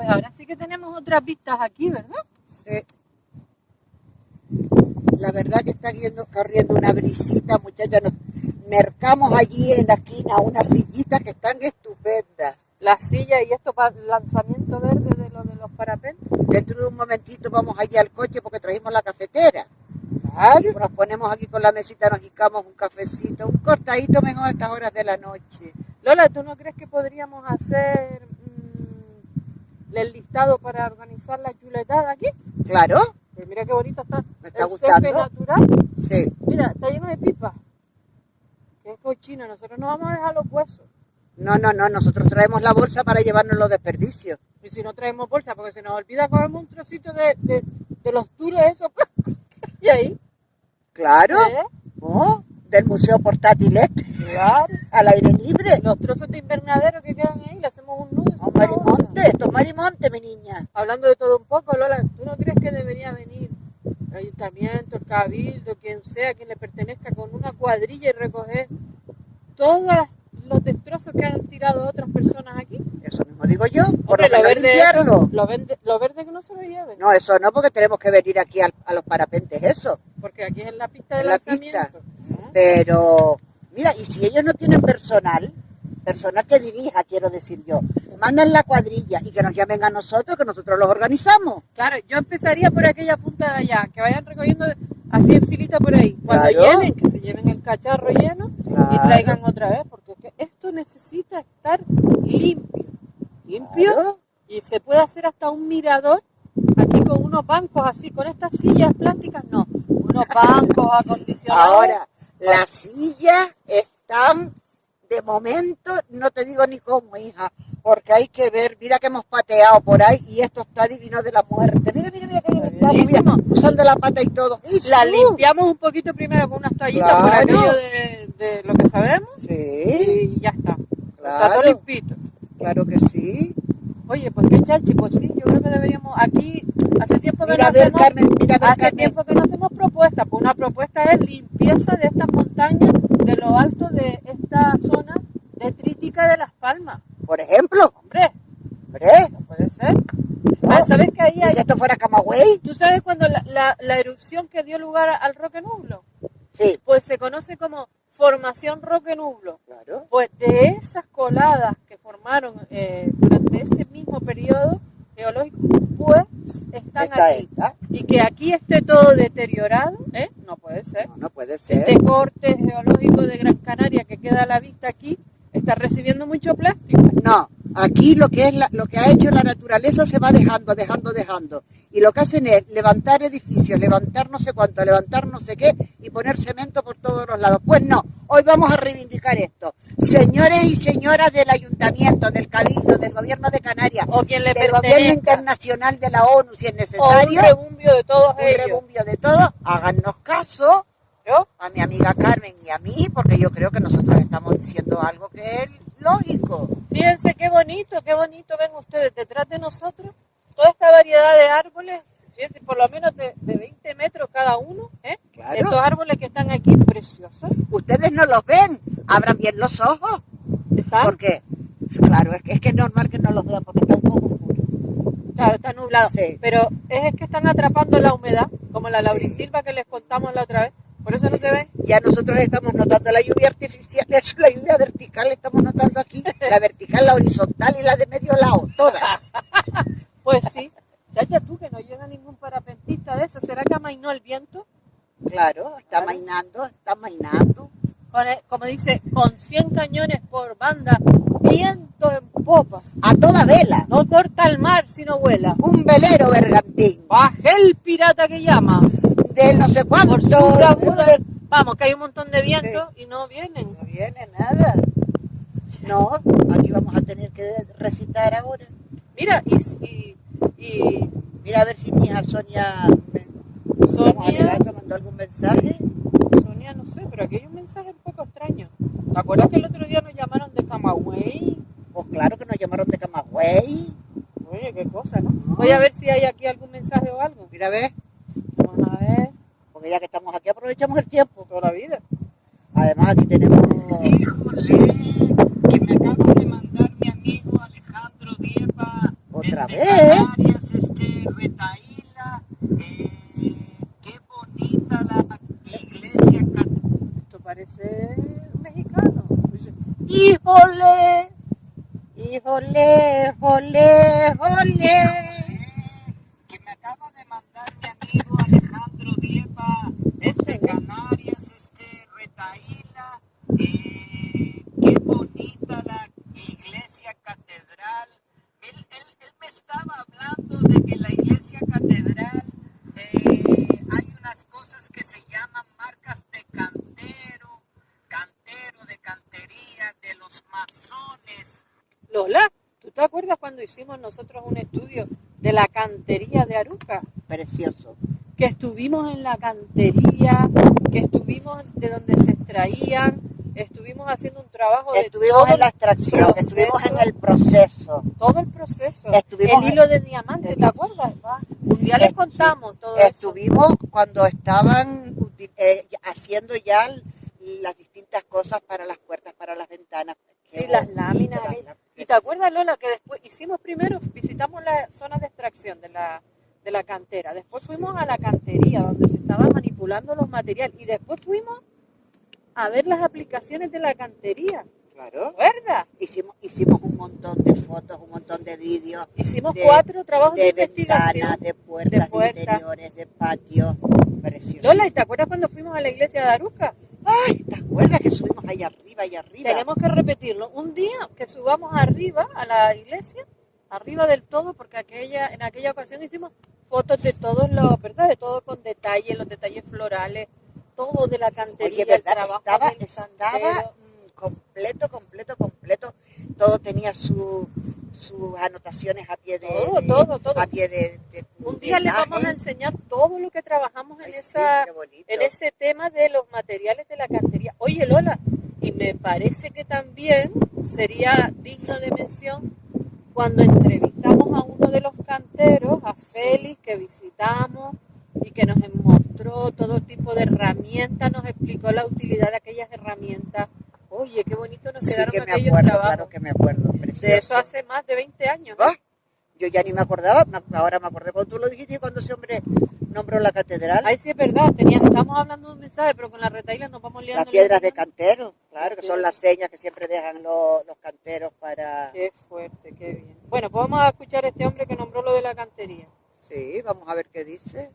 Pues ahora sí que tenemos otras vistas aquí, ¿verdad? Sí. La verdad que está yendo, corriendo una brisita, muchachos. Nos mercamos allí en la esquina unas sillitas que están estupendas. La silla y esto para el lanzamiento verde de lo de los parapentes. Dentro de un momentito vamos allí al coche porque trajimos la cafetera. Claro. Y nos ponemos aquí con la mesita, nos jicamos un cafecito, un cortadito mejor a estas horas de la noche. Lola, ¿tú no crees que podríamos hacer el listado para organizar la chuletada aquí? Claro, Pues mira qué bonita está. me está el gustando. natural. Sí. Mira, está lleno de pipas. Qué cochino. Nosotros no vamos a dejar los huesos. No, no, no, nosotros traemos la bolsa para llevarnos los desperdicios. Y si no traemos bolsa, porque se nos olvida cogemos un trocito de, de, de los tules esos hay ahí. Claro, ¿eh? ¿no? Del Museo Portátil este, Claro. al aire libre. Los trozos de invernadero que quedan ahí, le hacemos un nudo. y bolsa. Marimonte, esto es Marimonte, mi niña. Hablando de todo un poco, Lola, ¿tú no crees que debería venir el ayuntamiento, el cabildo, quien sea, quien le pertenezca, con una cuadrilla y recoger todos los destrozos que han tirado otras personas aquí? Eso mismo digo yo, por Hombre, lo lo verde, eso- lo, vende- lo verde que no se lo lleven, No, eso no, porque tenemos que venir aquí al- a, los parapentes, eso. porque aquí es la pista de En la lanzamiento. Pero, mira, y si ellos no tienen personal, personal que dirija, quiero decir yo, mandan la cuadrilla y que nos llamen a nosotros, que nosotros los organizamos. Claro, yo empezaría por aquella punta de allá, que vayan recogiendo así en filita por ahí. Cuando Claro. llenen, que se lleven el cacharro lleno y traigan otra vez, porque es que esto necesita estar limpio. Limpio Claro. y se puede hacer hasta un mirador aquí con unos bancos así, con estas sillas plásticas, no, unos bancos acondicionados. Ahora, las sillas están, de momento, no te digo ni cómo, hija, porque hay que ver, mira que hemos pateado por ahí y esto está divino de la muerte. Mira, mira, mira que bien está, mira, Buenísimo. usando la pata y todo. La limpiamos un poquito primero con unas toallitas por Claro. aquello de, de lo que sabemos Sí, y ya está. Está todo claro, limpito. claro que sí. Oye, ¿por qué chachi? Pues sí, yo creo que deberíamos aquí, hace tiempo que Mira, no a ver, hacemos, Carmen, mira, hace Carmen. tiempo que no hacemos propuestas, pues una propuesta es limpieza de estas montañas, de lo alto de esta zona detrítica de Las Palmas. Por ejemplo, Hombre, hombre, no puede ser. no, Ah, ¿Sabes que ahí y hay, esto fuera Camagüey, tú sabes cuando la, la- la erupción que dio lugar al Roque Nublo? sí, Pues se conoce como formación Roque Nublo. claro. Pues de esas coladas formaron eh, durante ese mismo periodo geológico, pues están Esta, aquí. esta, Y que aquí esté todo deteriorado, ¿eh? No puede ser. no, no puede ser. Este corte geológico de Gran Canaria que queda a la vista aquí está recibiendo mucho plástico. No, aquí lo que es la- lo que ha hecho la naturaleza se va dejando, dejando, dejando. Y lo que hacen es levantar edificios, levantar no sé cuánto, levantar no sé qué y poner cemento por todos los lados. Pues no, hoy vamos a reivindicar esto. Señores y señoras del ayuntamiento, del cabildo, del gobierno de Canarias, O quien le del gobierno internacional de la ONU, si es O un necesario, rebumbio de todos un ellos. rebumbio de todo, háganos caso a mi amiga Carmen y a mí, porque yo creo que nosotros estamos diciendo algo que es lógico. Qué bonito, qué bonito ven ustedes detrás de nosotros toda esta variedad de árboles, fíjense, por lo menos de, de 20 metros cada uno, ¿eh? Claro. Estos árboles que están aquí preciosos. Ustedes no los ven, abran bien los ojos, ¿Están? porque, claro, es que, es que es normal que no los vean porque está un poco oscuro. Claro, está nublado. Sí. Pero es que están atrapando la humedad, como la Sí. laurisilva que les contamos la otra vez. Por eso no se ven. Ya nosotros estamos notando la lluvia artificial, la lluvia vertical estamos notando aquí, la vertical, la horizontal y la de medio lado, todas. Pues sí. Chacha, tú que no llega ningún parapentista de eso. ¿Será que amainó el viento? Claro, está Claro. mainando, está mainando. Como dice, con 100 cañones por banda, viento en popa. A toda vela, No mar si no vuela. un velero bergantín, Baje el pirata que llama. del no sé cuánto. Por su bravura. Vamos, que hay un montón de viento y no vienen. No viene nada. No, aquí vamos a tener que recitar ahora. Mira, y, y, y Mira a ver si mi hija Sonia me, Sonia, que mandó algún mensaje. Sonia, no sé, pero aquí hay un mensaje un poco extraño. ¿Te acuerdas que el otro día nos llamaron de Camagüey? Pues claro que nos llamaron de Camagüey. Oye, qué cosa, ¿no? Voy a ver si hay aquí algún mensaje o algo. Mira a ver, Vamos a ver, porque ya que estamos aquí aprovechamos el tiempo. toda la vida. Además aquí tenemos... Híjole, que me acaba de mandar mi amigo Alejandro Diepa Otra desde Canarias, este, Retaíla, eh, qué bonita la iglesia católica. Esto parece mexicano. Dice, ¡Híjole! Híjole, jole, jole. Que me acaba de mandar mi amigo Alejandro Diepa, este Canarias, este Retaíla, eh, qué bonita la iglesia catedral. Él, él, él me estaba hablando de que la iglesia catedral eh, hay unas cosas que se llaman marcas de cantero, cantero, de cantería, de los masones. Lola, ¿tú te acuerdas cuando hicimos nosotros un estudio de la cantería de Aruca? Precioso. Que estuvimos en la cantería, que estuvimos de donde se extraían, estuvimos haciendo un trabajo de Estuvimos en la extracción, proceso. estuvimos en el proceso. todo el proceso. Estuvimos el hilo de diamante, ¿te acuerdas? va? Un día les contamos todo eso. Estuvimos cuando estaban eh, haciendo ya las distintas cosas para las puertas, para las ventanas. Sí, las láminas. las ¿eh? láminas. ¿Y te acuerdas, Lola, que después hicimos primero, visitamos la zona de extracción de la, de la cantera, después fuimos a la cantería donde se estaban manipulando los materiales y después fuimos a ver las aplicaciones de la cantería, Claro. ¿verdad? Hicimos, hicimos un montón de fotos, un montón de vídeos, Hicimos De- cuatro trabajos de, de investigación. ventanas, de puertas, de, puertas. interiores, de patios. Precioso. Lola, ¿y te acuerdas cuando fuimos a la iglesia de Aruca? Ay, ¿te acuerdas que subimos allá arriba, allá arriba? Tenemos que repetirlo. Un día que subamos arriba a la iglesia, arriba del todo, porque aquella, en aquella ocasión hicimos fotos de todos los, ¿verdad? De todo con detalle, los detalles florales, todo de la cantería, Oye, el trabajo Estaba, del estaba mm, completo, completo, completo. Todo tenía su, sus anotaciones a pie de, Todo, de- todo, todo. a pie de, de- Un día les vamos a enseñar todo lo que trabajamos en Ay, esa, en ese tema de los materiales de la cantería. Oye, Lola, y me parece que también sería digno de mención cuando entrevistamos a uno de los canteros, a Félix, que visitamos y que nos mostró todo tipo de herramientas, nos explicó la utilidad de aquellas herramientas. Oye, qué bonito nos Sí quedaron que me aquellos acuerdo, trabajos. claro que me acuerdo. Precioso. de eso hace más de 20 años. ¿no? Ah, Yo ya ni me acordaba, ahora me acordé cuando tú lo dijiste cuando ese hombre nombró la catedral. Ay, sí, es verdad. Tenía, estamos hablando de un mensaje, pero con las retailas nos vamos liando. Las piedras de cantero, claro, que son las señas que siempre dejan los, los canteros para... Qué fuerte, qué bien. Bueno, pues vamos a escuchar a este hombre que nombró lo de la cantería. Sí, vamos a ver qué dice.